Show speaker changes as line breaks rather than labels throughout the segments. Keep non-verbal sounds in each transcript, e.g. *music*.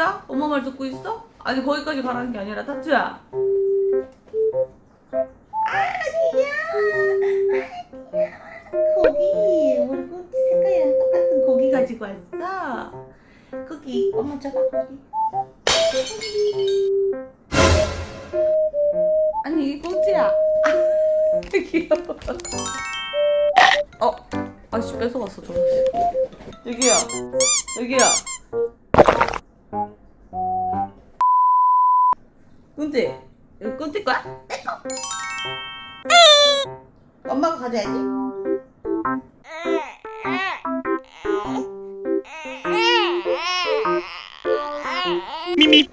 타투야? 엄마 말 듣고 있어? 아니 거기까지 가라는 게 아니라 타투야. 고기 우리 꼬치 색깔이랑 똑같은 고기 가지고 왔어? 고기. 엄마 줘봐 고기. 아니 이게 꼬치야. 아, *laughs* 귀여워. 어 아씨 뺏어갔어 저거. 여기야. 여기야 꾼띠 이거 꾼띠 거야? 내꺼 엄마가 가져야지.
미미.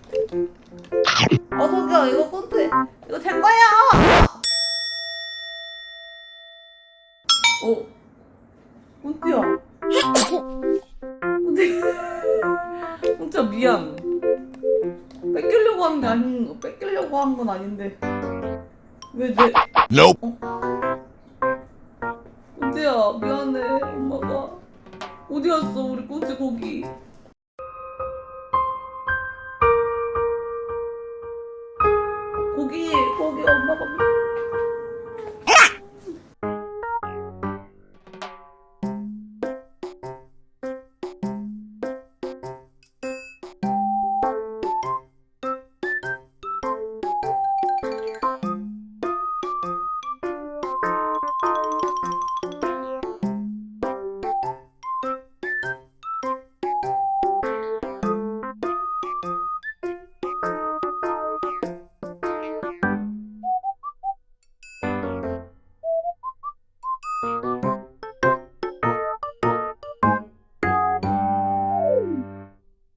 어 저기요 이거 꾼띠 이거 제 거야. 어 꾼띠야. 꾼띠 꾼띠야 미안 한 게 아닌 네. 뺏기려고 한 건 아닌데 왜 내?
Nope.
어? 은재야 미안해 엄마가 어디 갔어 우리 꼬치 고기 고기 고기 엄마가